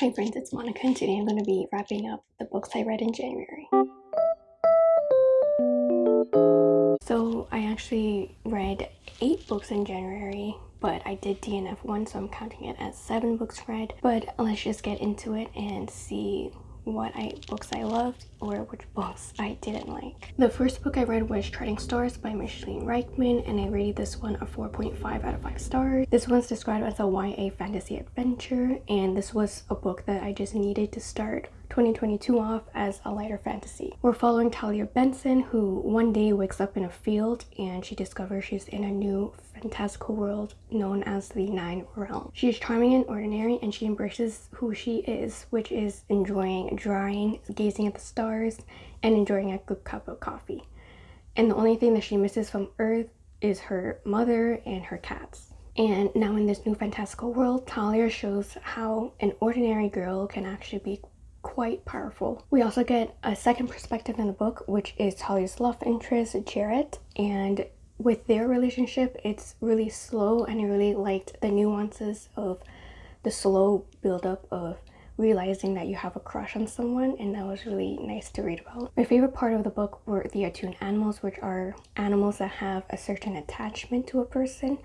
Hi friends, it's Monica and today I'm going to be wrapping up the books I read in January. So I actually read 8 books in January, but I did DNF one so I'm counting it as 7 books read. But let's just get into it and see what I books I loved or which books I didn't like. The first book I read was Charting Stars by Micheline Ryckman and I rated this one a 4.5 out of 5 stars. This one's described as a YA fantasy adventure and this was a book that I just needed to start 2022 off as a lighter fantasy. We're following Talia Benson who one day wakes up in a field and she discovers she's in a new fantastical world known as the Nine Realms. She is charming and ordinary and she embraces who she is which is enjoying drawing, gazing at the stars, and enjoying a good cup of coffee. And the only thing that she misses from Earth is her mother and her cats. And now in this new fantastical world, Talia shows how an ordinary girl can actually be quite powerful. We also get a second perspective in the book, which is Talia's love interest, Jarrett, and with their relationship, it's really slow and I really liked the nuances of the slow buildup of realizing that you have a crush on someone and that was really nice to read about. My favorite part of the book were the attuned animals which are animals that have a certain attachment to a person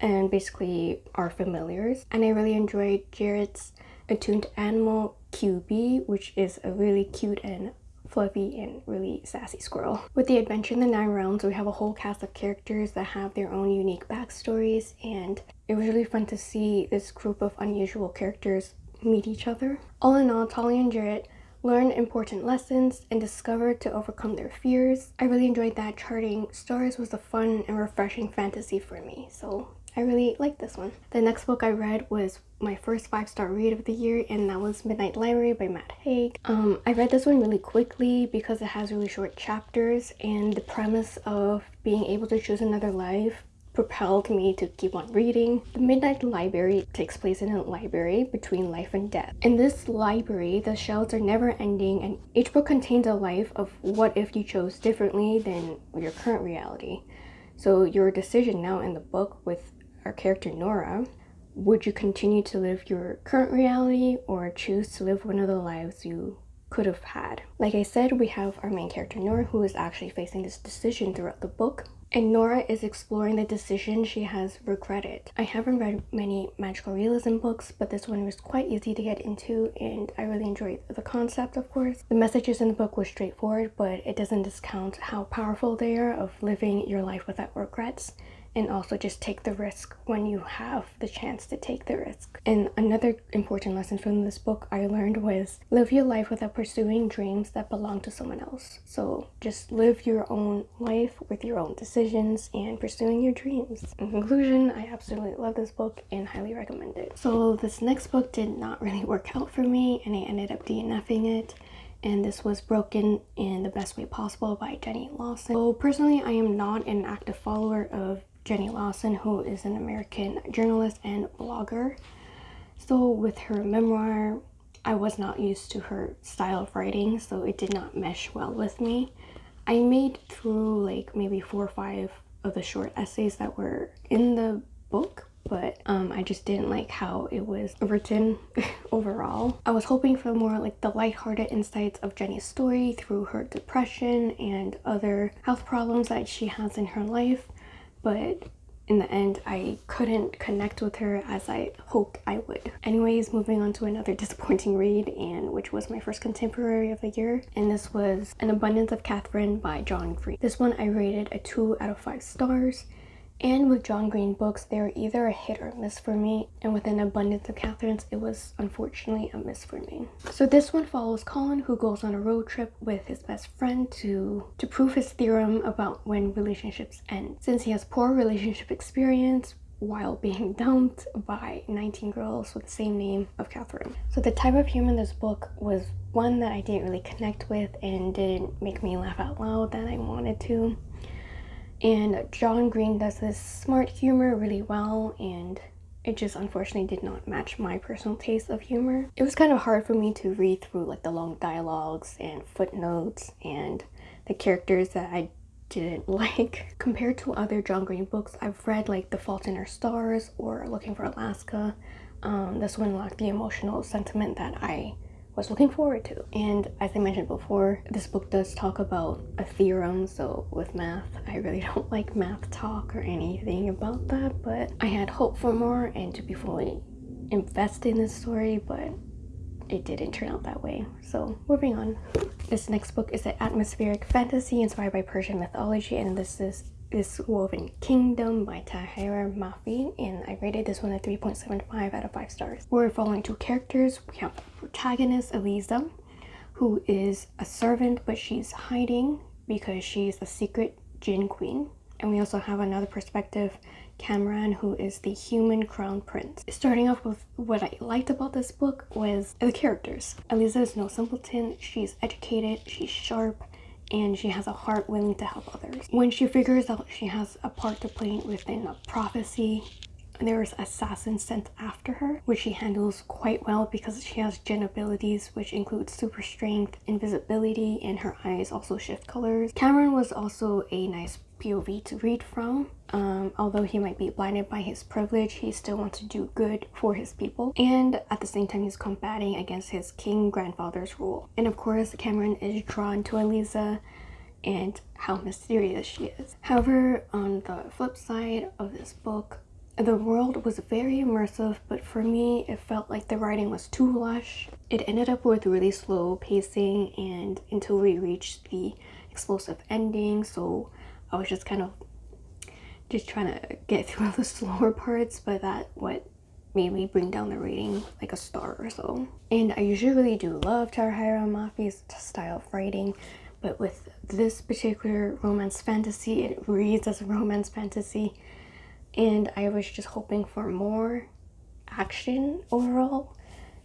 and basically are familiars and I really enjoyed Jarrett's attuned animal QB, which is a really cute and fluffy and really sassy squirrel. With the adventure in the Nine Realms, we have a whole cast of characters that have their own unique backstories and it was really fun to see this group of unusual characters meet each other. All in all, Talia and Jarrett learn important lessons and discover to overcome their fears. I really enjoyed that charting stars was a fun and refreshing fantasy for me, so I really liked this one. The next book I read was my first five-star read of the year and that was Midnight Library by Matt Haig. Um, I read this one really quickly because it has really short chapters and the premise of being able to choose another life propelled me to keep on reading. The Midnight Library takes place in a library between life and death. In this library, the shelves are never ending and each book contains a life of what if you chose differently than your current reality. So your decision now in the book with our character Nora, would you continue to live your current reality or choose to live one of the lives you could have had? Like I said, we have our main character Nora who is actually facing this decision throughout the book. And Nora is exploring the decision she has regretted. I haven't read many magical realism books, but this one was quite easy to get into and I really enjoyed the concept, of course. The messages in the book were straightforward, but it doesn't discount how powerful they are of living your life without regrets and also just take the risk when you have the chance to take the risk. And another important lesson from this book I learned was live your life without pursuing dreams that belong to someone else. So just live your own life with your own decisions and pursuing your dreams. In conclusion, I absolutely love this book and highly recommend it. So this next book did not really work out for me and I ended up DNFing it and this was broken in the best way possible by Jenny Lawson. So personally, I am not an active follower of Jenny Lawson, who is an American journalist and blogger. So with her memoir, I was not used to her style of writing, so it did not mesh well with me. I made through like maybe four or five of the short essays that were in the book, but um, I just didn't like how it was written overall. I was hoping for more like the lighthearted insights of Jenny's story through her depression and other health problems that she has in her life but in the end I couldn't connect with her as I hoped I would. Anyways, moving on to another disappointing read and which was my first contemporary of the year and this was An Abundance of Katherine by John Green. This one I rated a 2 out of 5 stars and with John Green books, they're either a hit or a miss for me. And with an abundance of Katherines, it was unfortunately a miss for me. So this one follows Colin who goes on a road trip with his best friend to, to prove his theorem about when relationships end. Since he has poor relationship experience, while being dumped by 19 girls with the same name of Catherine. So the type of humor in this book was one that I didn't really connect with and didn't make me laugh out loud that I wanted to and John Green does this smart humor really well and it just unfortunately did not match my personal taste of humor. It was kind of hard for me to read through like the long dialogues and footnotes and the characters that I didn't like. Compared to other John Green books, I've read like The Fault in Our Stars or Looking for Alaska, um, this one lacked the emotional sentiment that I was looking forward to. And as I mentioned before, this book does talk about a theorem, so with math, I really don't like math talk or anything about that, but I had hope for more and to be fully invested in this story, but it didn't turn out that way. So moving on. This next book is an atmospheric fantasy inspired by Persian mythology and this is this Woven Kingdom by Tahereh Mafi and I rated this one a 3.75 out of 5 stars. We're following two characters. We have the protagonist Alizeh who is a servant but she's hiding because she's a secret Jinn queen. And we also have another perspective Kamran who is the human crown prince. Starting off with what I liked about this book was the characters. Alizeh is no simpleton, she's educated, she's sharp, and she has a heart willing to help others. When she figures out she has a part to play within a prophecy, there's assassins sent after her, which she handles quite well because she has Jinn abilities, which include super strength, invisibility, and her eyes also shift colors. Kamran was also a nice POV to read from. Um, although he might be blinded by his privilege, he still wants to do good for his people. And at the same time, he's combating against his king grandfather's rule. And of course, Kamran is drawn to Alizeh and how mysterious she is. However, on the flip side of this book, the world was very immersive, but for me, it felt like the writing was too lush. It ended up with really slow pacing and until we reached the explosive ending, so I was just kind of just trying to get through all the slower parts, but that what made me bring down the rating like a star or so. And I usually really do love Tahereh Mafi's style of writing, but with this particular romance fantasy, it reads as a romance fantasy, and I was just hoping for more action overall.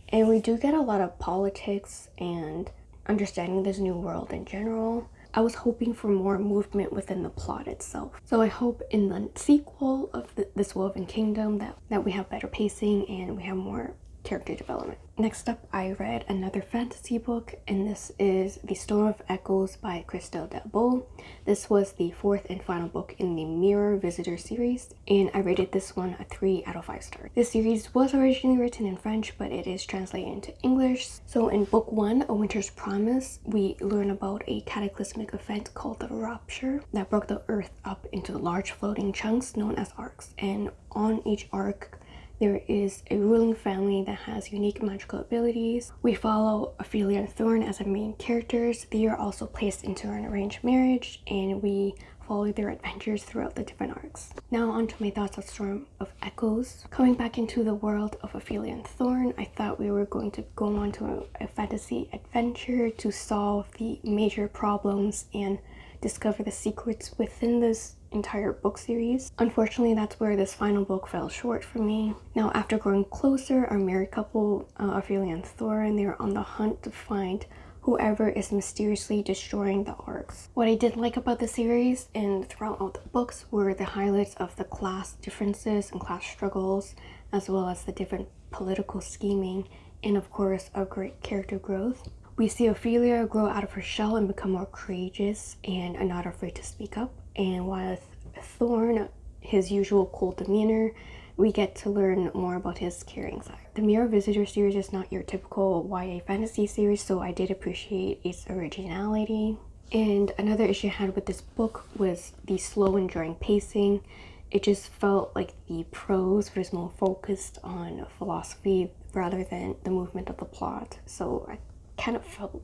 And we do get a lot of politics and understanding this new world in general I was hoping for more movement within the plot itself. So I hope in the sequel of the, this Woven Kingdom that, that we have better pacing and we have more character development. Next up, I read another fantasy book, and this is The Storm of Echoes by Christelle Dabos. This was the fourth and final book in the Mirror Visitor series, and I rated this one a 3 out of 5 stars. This series was originally written in French, but it is translated into English. So in book 1, A Winter's Promise, we learn about a cataclysmic event called the Rupture that broke the earth up into large floating chunks known as arks, and on each ark, there is a ruling family that has unique magical abilities. We follow Ophelia and Thorn as our main characters. They are also placed into an arranged marriage and we follow their adventures throughout the different arks. Now on to my thoughts on Storm of Echoes. Coming back into the world of Ophelia and Thorn, I thought we were going to go on to a, a fantasy adventure to solve the major problems and discover the secrets within this entire book series. Unfortunately, that's where this final book fell short for me. Now, after growing closer, our married couple, uh, Ophelia and Thorn, they're on the hunt to find whoever is mysteriously destroying the arks. What I did like about the series and throughout all the books were the highlights of the class differences and class struggles, as well as the different political scheming, and of course, a great character growth. We see Ophelia grow out of her shell and become more courageous and not afraid to speak up. And with Thorn, his usual cool demeanor, we get to learn more about his caring side. The Mirror Visitor series is not your typical YA fantasy series, so I did appreciate its originality. And another issue I had with this book was the slow and drawing pacing. It just felt like the prose was more focused on philosophy rather than the movement of the plot. So I kind of felt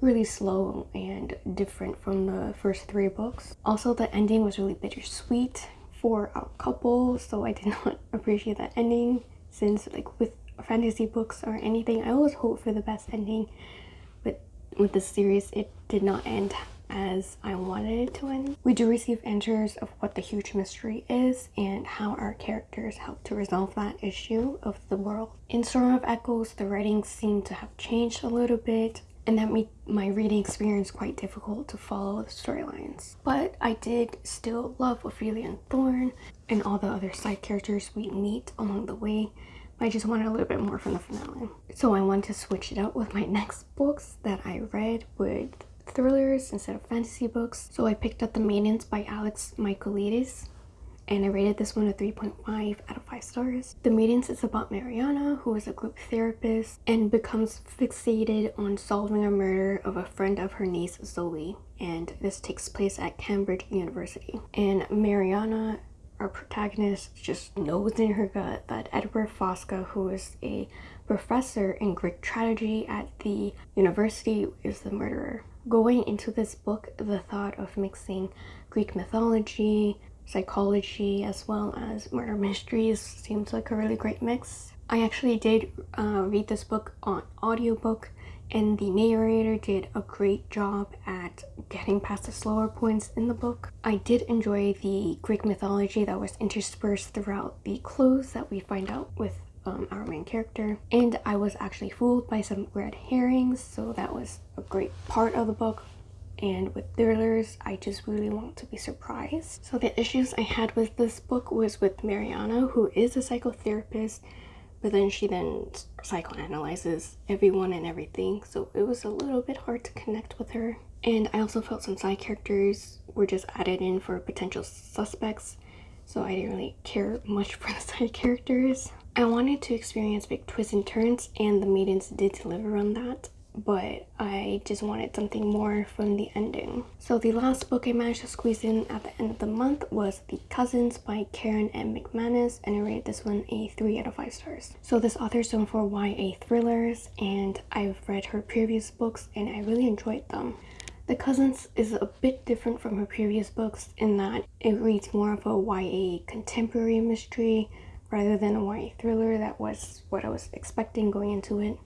really slow and different from the first three books. Also, the ending was really bittersweet for a couple, so I did not appreciate that ending since like with fantasy books or anything, I always hope for the best ending, but with this series, it did not end as I wanted it to end. We do receive answers of what the huge mystery is and how our characters help to resolve that issue of the world. In Storm of Echoes, the writing seemed to have changed a little bit and that made my reading experience quite difficult to follow the storylines. But I did still love Ophelia and Thorn and all the other side characters we meet along the way. I just wanted a little bit more from the finale. So I wanted to switch it up with my next books that I read with thrillers instead of fantasy books. So I picked up The Maidens by Alex Michaelides and I rated this one a 3.5 out of 5 stars. The Maidens is about Mariana, who is a group therapist and becomes fixated on solving a murder of a friend of her niece Zoe. And this takes place at Cambridge University. And Mariana our protagonist just knows in her gut that Edward Fosca, who is a professor in Greek tragedy at the university, is the murderer. Going into this book, the thought of mixing Greek mythology, psychology, as well as murder mysteries seems like a really great mix. I actually did uh, read this book on audiobook and the narrator did a great job at getting past the slower points in the book. I did enjoy the Greek mythology that was interspersed throughout the clues that we find out with um, our main character and I was actually fooled by some red herrings so that was a great part of the book and with thrillers I just really want to be surprised. So the issues I had with this book was with Mariana who is a psychotherapist but then she then psychoanalyzes everyone and everything so it was a little bit hard to connect with her. And i also felt some side characters were just added in for potential suspects so i didn't really care much for the side characters. I wanted to experience big twists and turns and the maidens did deliver on that but I just wanted something more from the ending. So the last book I managed to squeeze in at the end of the month was The Cousins by Karen M. McManus and I rated this one a 3 out of 5 stars. So this author is known for YA thrillers and I've read her previous books and I really enjoyed them. The Cousins is a bit different from her previous books in that it reads more of a YA contemporary mystery rather than a YA thriller that was what I was expecting going into it.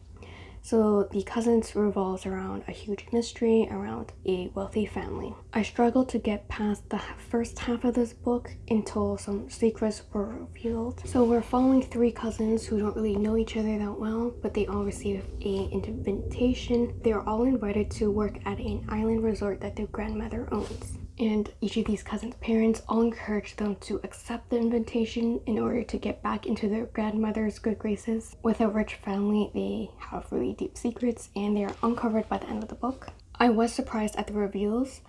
So the Cousins revolves around a huge mystery around a wealthy family. I struggled to get past the first half of this book until some secrets were revealed. So we're following three cousins who don't really know each other that well, but they all receive a invitation. They are all invited to work at an island resort that their grandmother owns and each of these cousins' parents all encourage them to accept the invitation in order to get back into their grandmother's good graces. With a rich family, they have really deep secrets and they are uncovered by the end of the book. I was surprised at the reveals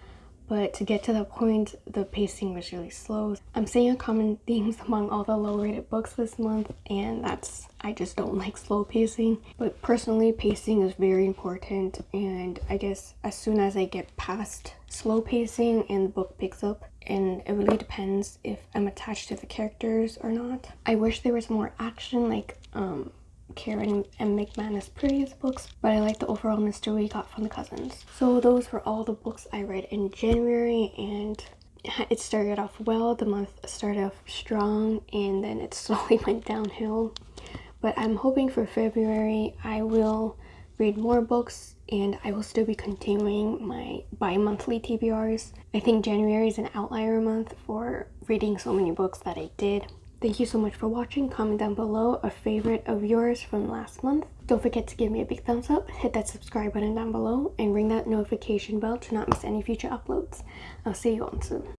but to get to that point the pacing was really slow. I'm seeing a common themes among all the low rated books this month and that's i just don't like slow pacing. But personally pacing is very important and i guess as soon as i get past slow pacing and the book picks up and it really depends if i'm attached to the characters or not i wish there was more action like um Karen M. McManus previous books, but I like the overall mystery we got from the cousins. So those were all the books I read in January and it started off well. The month started off strong and then it slowly went downhill. But I'm hoping for February I will read more books and I will still be continuing my bi-monthly TBRs. I think January is an outlier month for reading so many books that I did. Thank you so much for watching. Comment down below a favorite of yours from last month. Don't forget to give me a big thumbs up, hit that subscribe button down below, and ring that notification bell to not miss any future uploads. I'll see you all soon.